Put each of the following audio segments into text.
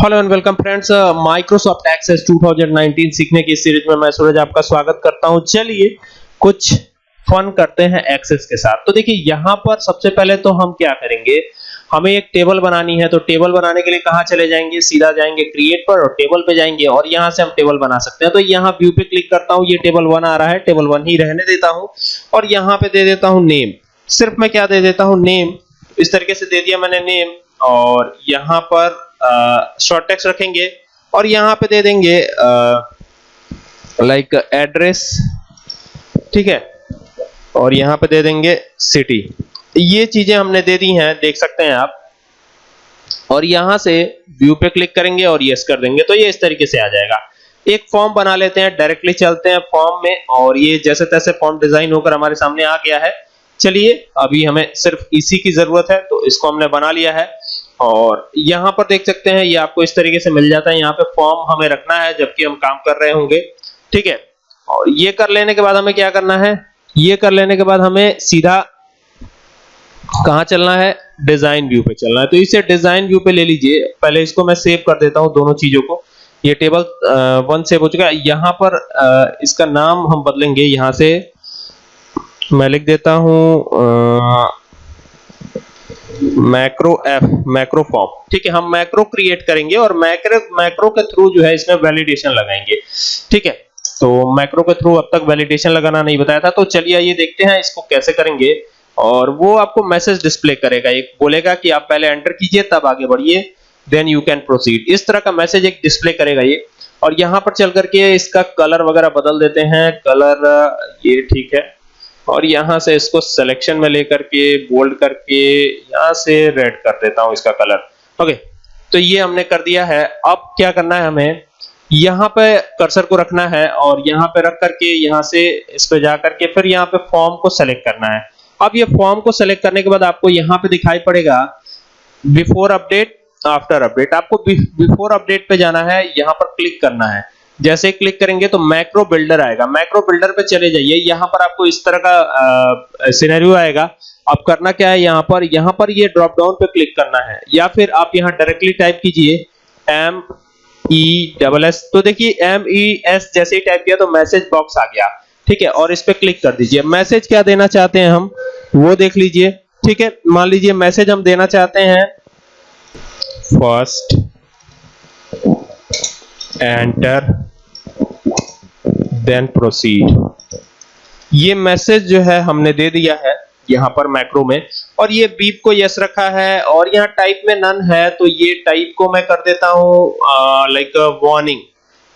Hello and welcome friends Microsoft Access 2019 सीखने की series में मैं सूरज आपका स्वागत करता हूँ। चलिए, कुछ फन करते हैं एक्सेस के साथ। तो देखिए, यहाँ पर सबसे पहले तो हम क्या करेंगे? हमें एक टेबल बनानी है तो टेबल बनाने के लिए कहाँ चले जाएँगे? सीधा जाएँगे क्रिएट पर और टेबल पे जाएँगे और यहाँ से हम टेबल बना सकते हैं। तो यहाँ व्यू पे क्लिक करता हूँ, ये टेबल वन आ रहा है टेबल वन ही रहने देता हूँ और यहाँ पे दे देता हूँ नेम सिर्फ़ मैं क्या दे देता हूँ? नेम इस तरीके से दे दिया मैंने नेम और यहाँ पर शॉर्ट टेक्स्ट रखेंगे और यहाँ पे दे देंगे लाइक एड्रेस ठीक है? और यहाँ पे दे देंगे सिटी ये चीज़ें हमने दे दी हैं, देख सकते हैं आप। और यहाँ से व्यू पे क्लिक करेंगे और यस कर देंगे तो ये इस तरीके से आ जाएगा। एक फॉर्म बना लेते हैं डायरेक्टली चलते हैं फॉर्म में, और ये जैसे तैसे फॉर्म डिज़ाइन होकर हमारे सामने आ गया है। चलिए, अभी हमें सिर्फ़ इसी की ज़रूरत है तो इसको हमने बना लिया है। और यहाँ पर देख सकते हैं ये आपको इस तरीके से मिल जाता है। यहाँ पे फॉर्म हमें रखना है जबकि हम काम कर रहे होंगे। ठीक है? और ये कर लेने के बाद हमें क्या करना है? ये कर लेने के बाद हमें सीधा कहाँ चलना है? डिज़ाइन व्यू पे चलना है। तो इसे डिज़ाइन व्यू पे ले लीजिए। पहले इसको मैं सेव कर देता हूँ दोनों चीज़ों को। ये टेबल वन सेव हो चुका है। यहाँ पर आ, इसका नाम हम बदलेंगे। यहाँ से मैं लिख देता हूँ मैक्रो एफ़, मैक्रो फॉर्म। ठीक है, हम मैक्रो क्रिएट करेंगे और मैक्रो मैक्रो के थ्रू जो है इसमें वैलिडेशन लगाएँगे। ठीक है तो मैक्रो के थ्रू अब तक वैलिडेशन लगाना नहीं बताया था तो चलिए ये देखते हैं इसको कैसे करेंगे। और वो आपको मैसेज डिस्प्ले करेगा, एक बोलेगा कि आप पहले एंटर कीजिए, तब आगे बढ़िए देन यू कैन प्रोसीड इस तरह का मैसेज एक डिस्प्ले करेगा ये। और यहाँ पर चल करके इसका कलर वगैरह बदल देते हैं। कलर ये ठीक है। और यहाँ से इसको सिलेक्शन में लेकर के बोल्ड करके, यहाँ से रेड कर देता हूँ इसका कलर ओके तो ये हमने कर दिया है। अब क्या करना है हमें? यहाँ पे कर्सर को रखना है और यहाँ पे रख करके यहाँ से इस पे जा करके फिर यहाँ पे फॉर्म को सेलेक्ट करना है। अब ये फॉर्म को सेलेक्ट करने के बाद आपको यहाँ पे दिखाई पड़ेगा बिफोर अपडेट आफ्टर अपडेट आपको बिफोर अपडेट पे जाना है, यहाँ पर क्लिक करना है। जैसे क्लिक करेंगे तो मैक्रो बिल्डर आएगा। मैक्रो बिल्डर पे चले जाइए। यहाँ पर आपको इस तरह का सिनेरियो आएगा। अब करना क्या है यहाँ पर? यहाँ पर ये ड्रॉप डाउन पे क्लिक करना है। या फिर आप यहाँ डायरेक्टली टाइप कीजिए एम ई डबल एस तो देखिए एम ई एस जैसे ही टाइप किया तो मैसेज बॉक्स आ गया। ठीक है? और इस पे क्लिक कर दीजिए। मैसेज क्या देना चाहते हैं हम? वो देख लीजिए। ठीक है? मान लीजिए मैसेज हम देना चाहते हैं फ़र्स्ट एंटर देन प्रोसीड ये मैसेज जो है हमने दे दिया है यहाँ पर मैक्रो में। और ये बीप को यस रखा है और यहाँ टाइप में नन है तो ये टाइप को मैं कर देता हूँ लाइक वार्निंग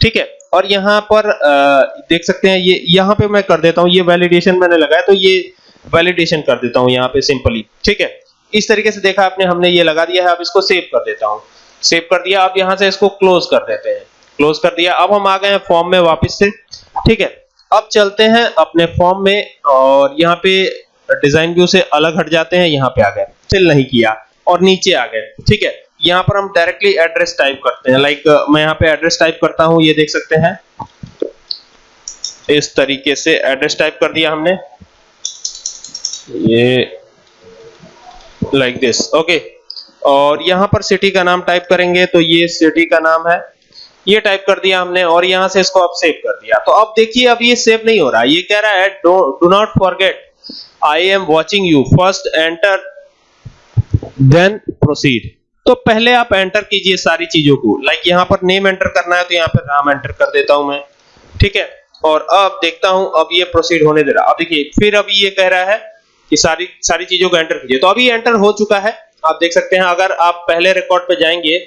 ठीक है? और यहाँ पर आ, देख सकते हैं ये यहाँ पे मैं कर देता हूँ ये वैलिडेशन मैंने लगाया तो ये वैलिडेशन कर देता हूँ यहाँ पे सिंपली ठीक है? इस तरीके से देखा आपने हमने ये लगा दिया है अब इसको सेव कर देता हूँ। सेव कर दिया अब यहाँ से इसको क्लोज कर देते हैं। क्लोज कर दिया अब हम आ गए हैं फॉर्म में वापस से। ठीक है, अब चलते हैं अपने फॉर्म में और यहाँ पे डिज़ाइन व्यू से अलग हट जाते हैं, यहाँ पे आ गए। फिल नहीं किया और नीचे आ गए। ठीक है, यहाँ पर हम डायरेक्टली एड्रेस टाइप करते हैं। लाइक मैं यहाँ पे एड्रेस टाइप करता हूँ, ये देख सकते हैं। इस तरीके से एड्रेस टाइप कर दिया हमने। ये लाइक दिस ओके और यहाँ पर सिटी का नाम टाइप करेंगे तो ये सिटी का नाम है ये टाइप कर दिया हमने और यहाँ से इसको अब सेव कर दिया। तो अब देखिए, अब ये सेव नहीं हो रहा। ये कह रहा है do not forget I am watching you first enter then proceed तो पहले आप एंटर कीजिए सारी चीज़ों को। लाइक like यहाँ पर नेम एंटर करना है तो यहाँ पर राम एंटर कर देता हूँ मैं। ठीक है? और अब देखता हूँ, अब ये प्रोसीड होने दे रहा। अब देखिए, फिर अभी ये कह रहा है कि सारी सारी चीज़ों को एंटर कीजिए। तो अभी एंटर हो चुका है। आप देख सकते हैं, अगर आप पहले रिकॉर्ड पे जाएँगे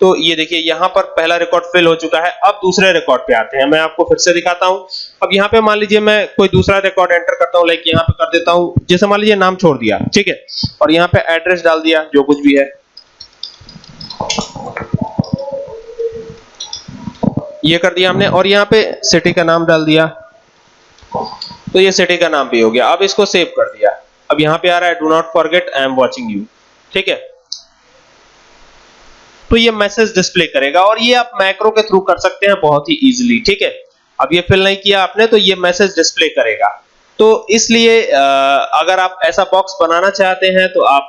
तो ये देखिए, यहाँ पर पहला रिकॉर्ड फिल हो चुका है। अब दूसरे रिकॉर्ड पे आते हैं। मैं आपको फिर से दिखाता हूँ। अब यहाँ पे मान लीजिए, मैं कोई दूसरा रिकॉर्ड एंटर करता हूँ लाइक यहाँ पे कर देता हूँ। जैसे मान लीजिए, नाम छोड़ दिया, ठीक है? और यहाँ पे एड्रेस डाल दिया, जो कुछ भी है। ये कर दिया हमने, और यहाँ पे सिटी का नाम डाल दिया। तो ये सिटी का नाम भी हो गया। अब इसको सेव कर दिया। अब यहाँ पे आ रहा है do not forget I am watching you ठीक है? तो ये मैसेज डिस्प्ले करेगा और ये आप मैक्रो के थ्रू कर सकते हैं बहुत ही इजीली ठीक है? अब ये फिल नहीं किया आपने तो ये मैसेज डिस्प्ले करेगा। तो इसलिए अगर आप ऐसा बॉक्स बनाना चाहते हैं तो आप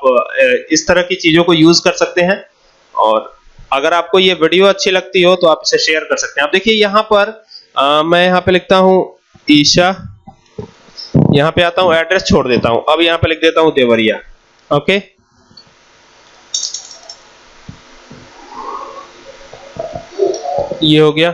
इस तरह की चीज़ों को यूज़ कर सकते हैं। और अगर आपको ये वीडियो अच्छी लगती हो तो आप इसे शेयर कर सकते हैं। आप देखिए यहाँ पर आ, मैं यहाँ पे लिखता हूँ ईशा यहाँ पे आता हूँ एड्रेस छोड़ देता हूँ। अब यहाँ पे लिख देता हूँ देवरिया ओके ये हो गया।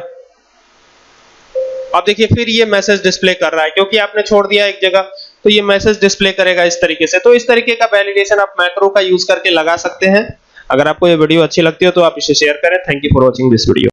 अब देखिए, फिर ये मैसेज डिस्प्ले कर रहा है, क्योंकि आपने छोड़ दिया एक जगह तो ये मैसेज डिस्प्ले करेगा इस तरीके से। तो इस तरीके का वैलिडेशन आप मैक्रो का यूज़ करके लगा सकते हैं। अगर आपको ये वीडियो अच्छी लगती हो तो आप इसे शेयर करें। Thank you for watching this video